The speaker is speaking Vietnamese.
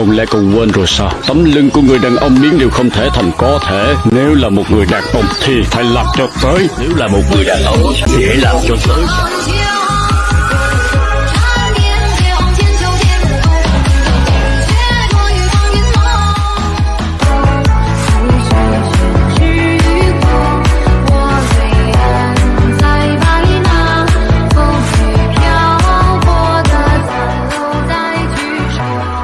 Không lẽ con quên rồi sao? Tấm lưng của người đàn ông biến đều không thể thành có thể. Nếu là một người đàn ông thì phải làm cho tới. Nếu là một người đàn ông thì hãy làm cho tới.